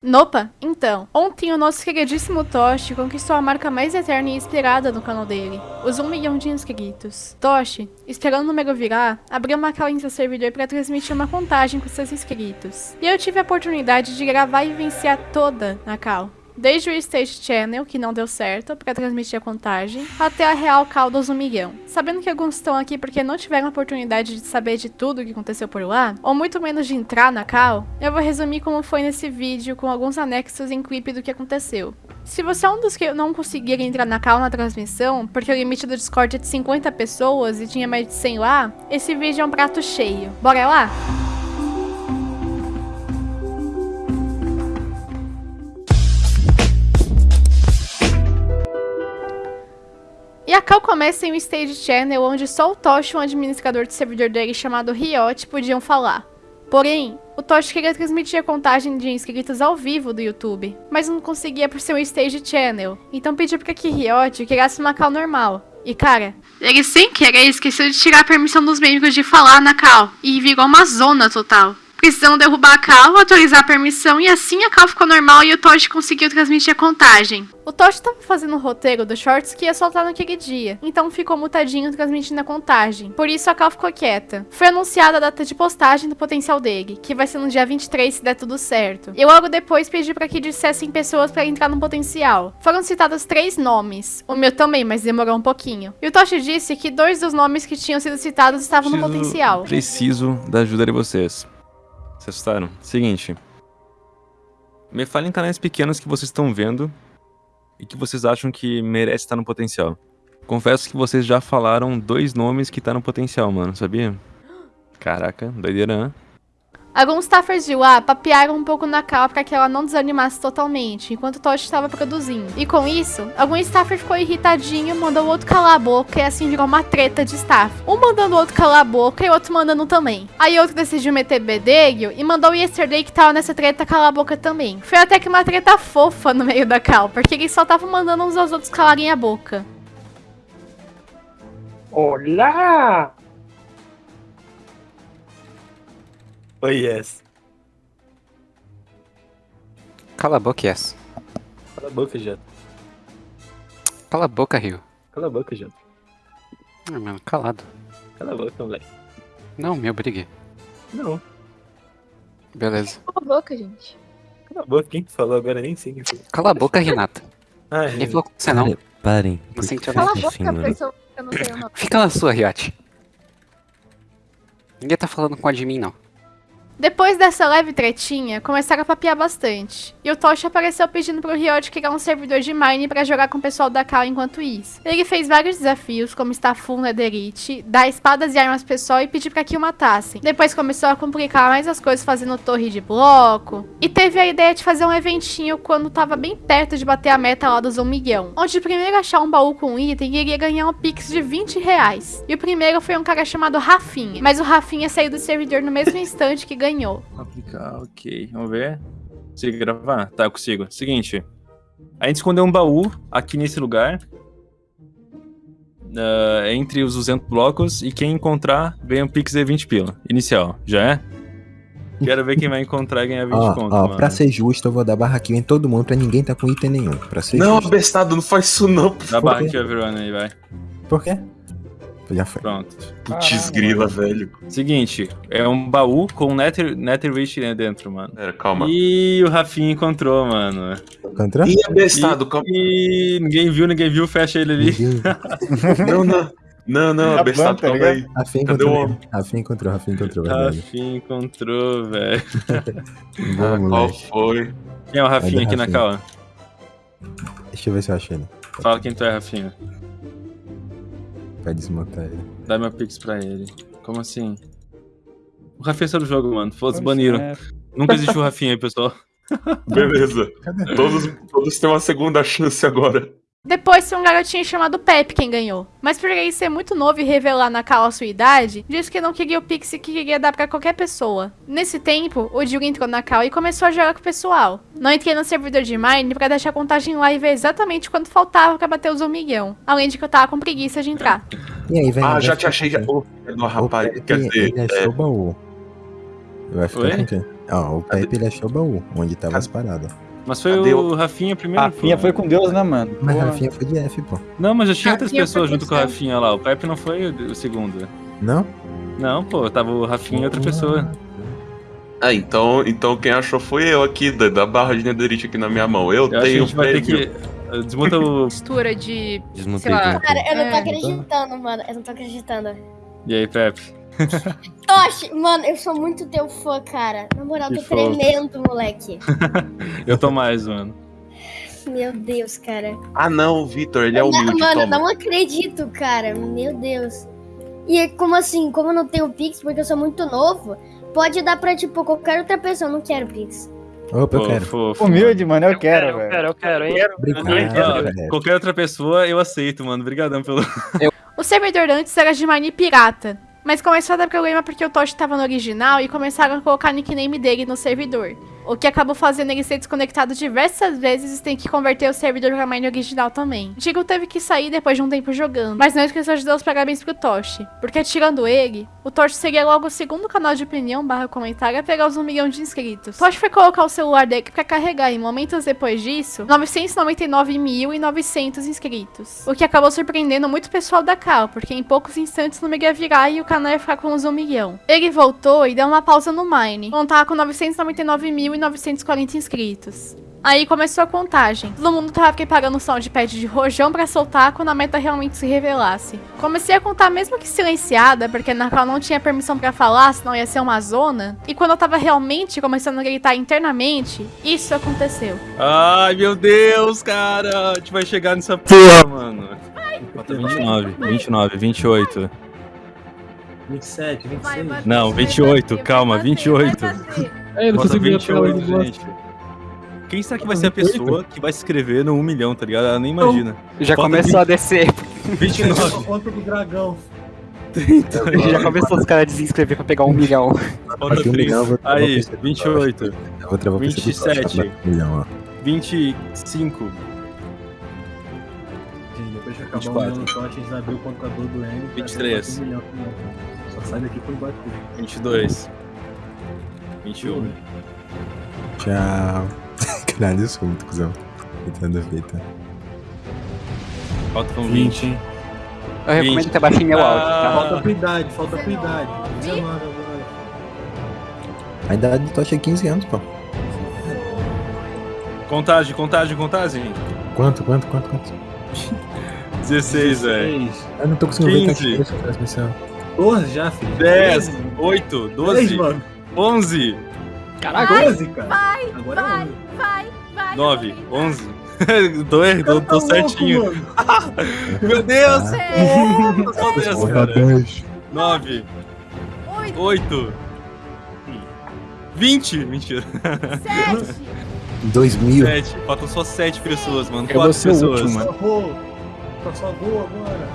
Nopa, então, ontem o nosso queridíssimo Toshi conquistou a marca mais eterna e esperada no canal dele, os 1 milhão de inscritos. Toshi, esperando o número virar, abriu uma call em seu servidor para transmitir uma contagem com seus inscritos. E eu tive a oportunidade de gravar e vivenciar toda na call. Desde o Stage Channel, que não deu certo, para transmitir a contagem, até a real cal dos 1 milhão. Sabendo que alguns estão aqui porque não tiveram a oportunidade de saber de tudo o que aconteceu por lá, ou muito menos de entrar na cal, eu vou resumir como foi nesse vídeo com alguns anexos em clipe do que aconteceu. Se você é um dos que não conseguiram entrar na cal na transmissão, porque o limite do Discord é de 50 pessoas e tinha mais de 100 lá, esse vídeo é um prato cheio. Bora lá? Cal começa em um stage channel onde só o Tosh e um administrador de servidor dele chamado Riot podiam falar. Porém, o Tosh queria transmitir a contagem de inscritos ao vivo do YouTube, mas não conseguia por ser um stage channel, então pediu para que Riot criasse uma Cal normal. E cara, ele sem querer esqueceu de tirar a permissão dos membros de falar na Cal, e virou uma zona total precisando derrubar a cal, atualizar a permissão e assim a cal ficou normal e o Toshi conseguiu transmitir a contagem. O Toshi estava fazendo o roteiro dos shorts que ia soltar naquele dia, então ficou mutadinho transmitindo a contagem. Por isso a cal ficou quieta. Foi anunciada a data de postagem do potencial dele, que vai ser no dia 23 se der tudo certo. E logo depois pedi para que dissessem pessoas para entrar no potencial. Foram citados três nomes, o meu também, mas demorou um pouquinho. E o Toshi disse que dois dos nomes que tinham sido citados estavam preciso, no potencial. Preciso da ajuda de vocês. Vocês assustaram? Seguinte. Me falem canais pequenos que vocês estão vendo e que vocês acham que merece estar no potencial. Confesso que vocês já falaram dois nomes que tá no potencial, mano, sabia? Caraca, doideira, né? Alguns staffers de lá papearam um pouco na Cal para que ela não desanimasse totalmente, enquanto Toshi estava produzindo. E com isso, algum staffer ficou irritadinho, mandou o outro calar a boca e assim virou uma treta de staff. Um mandando o outro calar a boca e o outro mandando também. Aí outro decidiu meter bedelho e mandou o Yesterday que tava nessa treta calar a boca também. Foi até que uma treta fofa no meio da Cal, porque eles só estavam mandando uns aos outros calarem a boca. Olá! Oi, yes. Cala a boca, yes. Cala a boca, Jato. Cala a boca, Rio. Cala a boca, Jato. Ah, mano, calado. Cala a boca, moleque. Não, me obrigue. Não. Beleza. Cala a boca, gente. Cala a boca, quem que falou agora? Nem sei. Cala a boca, Renata. Ah, Ninguém falou com você, não. Parem. Não sentiu Cala a boca, pessoa que eu não nome. Fica na sua, Riot. Ninguém tá falando com a de mim, não. Depois dessa leve tretinha, começaram a papear bastante. E o Toshi apareceu pedindo pro Riot criar um servidor de Mine pra jogar com o pessoal da Cal enquanto isso. Ele fez vários desafios, como estar full Netherite, dar espadas e armas pessoal e pedir pra que o matassem. Depois começou a complicar mais as coisas fazendo torre de bloco. E teve a ideia de fazer um eventinho quando tava bem perto de bater a meta lá dos 1 milhão. Onde o primeiro achar um baú com um item iria ganhar um pix de 20 reais. E o primeiro foi um cara chamado Rafinha. Mas o Rafinha saiu do servidor no mesmo instante que ganhou ganhou. Aplicar, ok. Vamos ver. Consigo gravar? Tá, eu consigo. Seguinte. A gente escondeu um baú aqui nesse lugar. Uh, entre os 200 blocos. E quem encontrar ganha um pix de 20 pila. Inicial. Já é? Quero ver quem vai encontrar e ganhar 20 ó, conto, ó, mano. pra ser justo, eu vou dar barraquinho em todo mundo pra ninguém tá com item nenhum. Pra ser Não, justo. abestado, não faz isso não. Dá barra aqui, everyone, aí, vai. Por quê? Já foi. Pronto. Putz grila, velho. Seguinte, é um baú com Nether, Nether Witch dentro, mano. Pera, calma. E o Rafinha encontrou, mano. Encontrou? Ih, abestado, calma. E ninguém viu, ninguém viu, fecha ele ali. Não, não. Não, não, abestado, bom, tá calma aí. Rafinha encontrou. Rafinha encontrou, Rafinha encontrou, verdade. Rafinha encontrou, velho. Ah, qual foi? Quem é o Rafinha aqui na cala? Deixa eu ver se eu achei ele. Fala quem tu é, Rafinha. Pra desmontar ele. Dá meu pix pra ele. Como assim? O Rafinha saiu do jogo, mano. Foda-se, baniram. Nunca existiu o Rafinha aí, pessoal. Beleza. Cadê? Todos, todos têm uma segunda chance agora. Depois foi um garotinho chamado Pepe quem ganhou. Mas por ele ser muito novo e revelar na Cal a sua idade, disse que não queria o Pix e que queria dar pra qualquer pessoa. Nesse tempo, o Diogo entrou na Cal e começou a jogar com o pessoal. Não entrei no servidor de Mine pra deixar a contagem lá e ver exatamente quanto faltava pra bater os 1 milhão. Além de que eu tava com preguiça de entrar. E aí, velho? Ah, já te achei. Já... De uma rapariga. Quer dizer, Ele é, achou o baú. Vai ficar Oi? com quem? Ó, o Pepe ele achou o baú, onde tava as paradas. Mas foi Cadê o Rafinha primeiro. Rafinha pô. foi com Deus, né, mano? Mas Porra. Rafinha foi de F, pô. Não, mas já tinha outras Rafinha pessoas junto com o. Rafinha lá. O Pepe não foi o segundo. Não? Não, pô, tava o Rafinha e outra pessoa. Ah, então, então quem achou foi eu aqui, da, da barra de netherite aqui na minha mão. Eu, Eu acho que a tenho gente vai ter prêmio. que. uh, Desmuta o. Mistura de. Desmontei Sei lá. tudo. Cara, eu não tô É. acreditando, mano. Eu não tô acreditando. E aí, Pepe? Toshi, mano, eu sou muito teu fã, cara. Na moral, Que tô tremendo, moleque. Eu tô mais, mano. Meu Deus, cara. Ah, não, o Vitor, ele é humilde, mano, toma. não acredito, cara. Meu Deus. E é como assim, como eu não tenho Pix, porque eu sou muito novo, pode dar pra, tipo, qualquer outra pessoa. Eu não quero Pix. Opa, eu quero. fofo. Humilde, mano, eu, quero, eu velho. quero, eu quero, hein? Obrigado, qualquer outra pessoa eu aceito, mano. Obrigadão pelo. O servidor antes era de Mine Pirata. Mas começou a dar problema porque o Toshi tava no original e começaram a colocar nickname dele no servidor. O que acabou fazendo ele ser desconectado diversas vezes e tem que converter o servidor para Mine original também. Chico teve que sair depois de um tempo jogando, mas não esqueceu de dar os parabéns pro Toshi, porque tirando ele, o Toshi seria logo o segundo canal de opinião barra comentário a pegar os 1 milhão de inscritos. Toshi foi colocar o celular dele para carregar e momentos depois disso, 999.900 inscritos. O que acabou surpreendendo muito o pessoal da Cal, porque em poucos instantes não ia virar e o canal ia ficar com os 1 milhão. Ele voltou e deu uma pausa no Mine, contar com 999.000 2.940 inscritos. Aí começou a contagem. Todo mundo tava preparando o soundpad de rojão para soltar quando a meta realmente se revelasse. Comecei a contar mesmo que silenciada, porque na qual não tinha permissão para falar, senão ia ser uma zona. E quando eu tava realmente começando a gritar internamente, isso aconteceu. Ai, meu Deus, cara. A gente vai chegar nessa porra, mano. Ai, 29, vai, 29, 28. 27, 26. Vai, vai, não, 28, calma, 28. É, eu não Falta consegui ver a tela 28, do boss. gente. Quem será que vai ser a pessoa que vai se inscrever no 1 milhão, tá ligado? Ela nem imagina. Já Falta começou a descer. 29, Conta do dragão. 30, Já começou os caras a desinscrever pra pegar um milhão. falta Aqui um 3. milhão, eu vou travar Aí, pra você. 28, Eu vou travar pra você do 27. Toshi, tá? Um milhão, ó. 25, Gente, depois que acabar 24. o milhão no shot, a gente vai abrir o contador do N. 23. Um milhão, um milhão. Só sai daqui quando bater. 22, 21. Tchau. Caralho, eu sou muito cuzão. Tentando feita. Faltam 20. 20. Eu recomendo 20. que abaixem meu áudio, Ah. tá? Falta tua idade, falta tua idade. 19 agora. A idade do Toshi é 15 anos, pô. Contagem, contagem, contagem. Quanto, quanto, quanto, quanto? 16, velho. 16. Eu não tô conseguindo ver 15. tá aqui essa transmissão. 12 já, filho. 10, 13, 8, 10, 12, mano. 11, Caraca, 12, cara. Vai, agora vai. é 11. Vai, vai. 9, 11. tô, er- tô, tô louco, certinho. mano. Meu Deus! É. Tô só 10, Porra, cara. 10. 9, Oito, 8, 20. Mentira. sete. 2000. 7. Faltam só 7 pessoas, mano. Eu vou 4 ser o pessoas. último, Só vou. Tá só gol agora.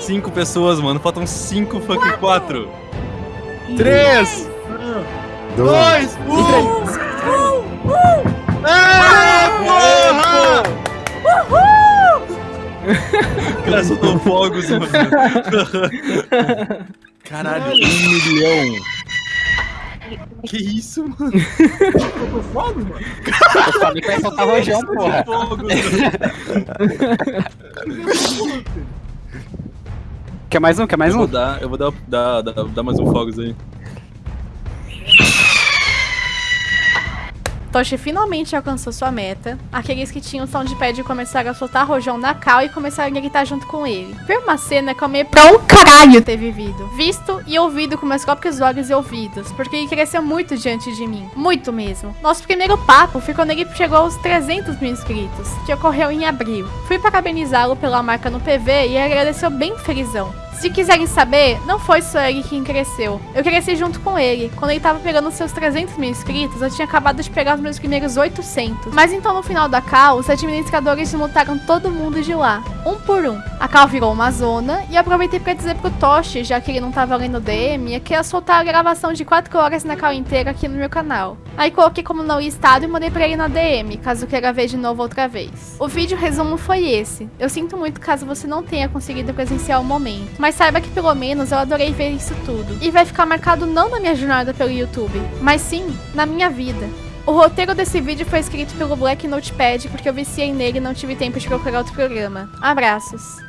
5 pessoas, mano. Faltam 5 fucking 4. 3, Ah, 2, 1. Ah, porra! O cara soltou fogos, mano. Caralho, um milhão. Que isso, mano? Faltou fogos, mano. Eu falei que vai soltar rojão, porra. Fogos. Quer mais um? Quer mais eu vou um? dar, eu vou dar, dar, dar, dar mais um fogos aí. Toshi finalmente alcançou sua meta. Aqueles que tinham soundpad começaram a soltar rojão na cal e começaram a gritar junto com ele. Foi uma cena que eu meio pra um caralho ter vivido. Visto e ouvido com meus próprios olhos e ouvidos. Porque ele cresceu muito diante de mim. Muito mesmo. Nosso primeiro papo foi quando ele chegou aos 300 mil inscritos, que ocorreu em abril. Fui parabenizá-lo pela marca no PV e agradeceu bem felizão. Se quiserem saber, não foi só ele quem cresceu. Eu cresci junto com ele. Quando ele tava pegando seus 300 mil inscritos, eu tinha acabado de pegar os meus primeiros 800. Mas então no final da Cal, os administradores multaram todo mundo de lá, um por um. A Cal virou uma zona e aproveitei pra dizer pro Toshi, já que ele não tava lendo DM, que ia soltar a gravação de 4 horas na Cal inteira aqui no meu canal. Aí coloquei como não listado e mandei pra ele na DM, caso queira ver de novo outra vez. O vídeo resumo foi esse. Eu sinto muito caso você não tenha conseguido presenciar o momento, Mas saiba que pelo menos eu adorei ver isso tudo. E vai ficar marcado não na minha jornada pelo YouTube, mas sim na minha vida. O roteiro desse vídeo foi escrito pelo Black Notepad porque eu viciei nele e não tive tempo de procurar outro programa. Abraços.